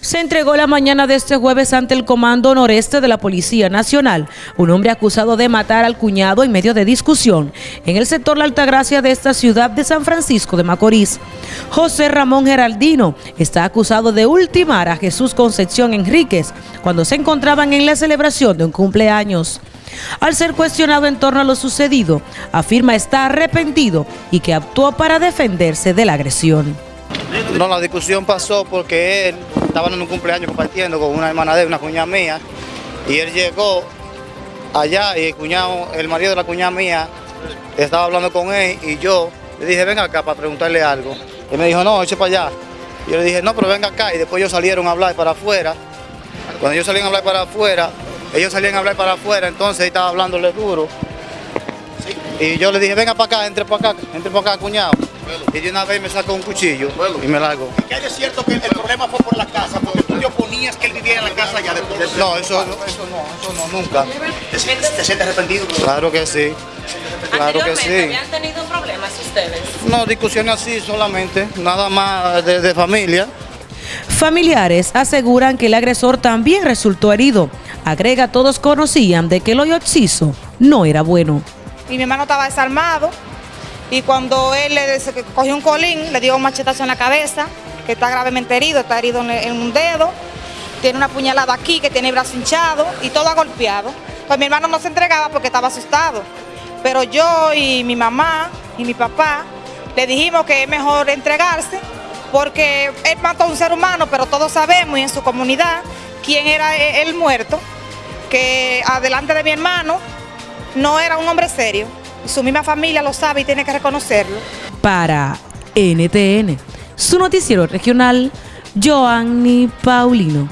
Se entregó la mañana de este jueves ante el Comando Noreste de la Policía Nacional, un hombre acusado de matar al cuñado en medio de discusión en el sector La Altagracia de esta ciudad de San Francisco de Macorís. José Ramón Geraldino está acusado de ultimar a Jesús Concepción Enríquez cuando se encontraban en la celebración de un cumpleaños. Al ser cuestionado en torno a lo sucedido, afirma estar arrepentido y que actuó para defenderse de la agresión. No, la discusión pasó porque él estaba en un cumpleaños compartiendo con una hermana de una cuñada mía, y él llegó allá y el cuñado, el marido de la cuñada mía, estaba hablando con él y yo le dije, venga acá para preguntarle algo. Él me dijo, no, eche para allá. Y yo le dije, no, pero venga acá. Y después ellos salieron a hablar para afuera. Cuando ellos salían a hablar para afuera, ellos salían a hablar para afuera, entonces él estaba hablándole duro. Y yo le dije, venga para acá, entre para acá, entre para acá, cuñado. Y de una vez me sacó un cuchillo y me largo. ¿Qué hay de cierto que el problema fue por la que él viviera en la casa ya después. No, eso, no, eso no, eso no, nunca. ¿Te sientes, te sientes arrepentido? Claro que sí. Claro que sí. ¿Habían tenido problemas ustedes? No, discusiones así solamente, nada más de, de familia. Familiares aseguran que el agresor también resultó herido. Agrega, todos conocían de que el hoyo occiso no era bueno. y mi hermano estaba desarmado y cuando él le cogió un colín, le dio un machetazo en la cabeza, que está gravemente herido, está herido en un dedo, tiene una puñalada aquí, que tiene el brazo hinchado y todo golpeado. Pues mi hermano no se entregaba porque estaba asustado, pero yo y mi mamá y mi papá le dijimos que es mejor entregarse porque él mató a un ser humano, pero todos sabemos y en su comunidad quién era e- el muerto, que adelante de mi hermano no era un hombre serio. Su misma familia lo sabe y tiene que reconocerlo. Para NTN, su noticiero regional, Joanny Paulino.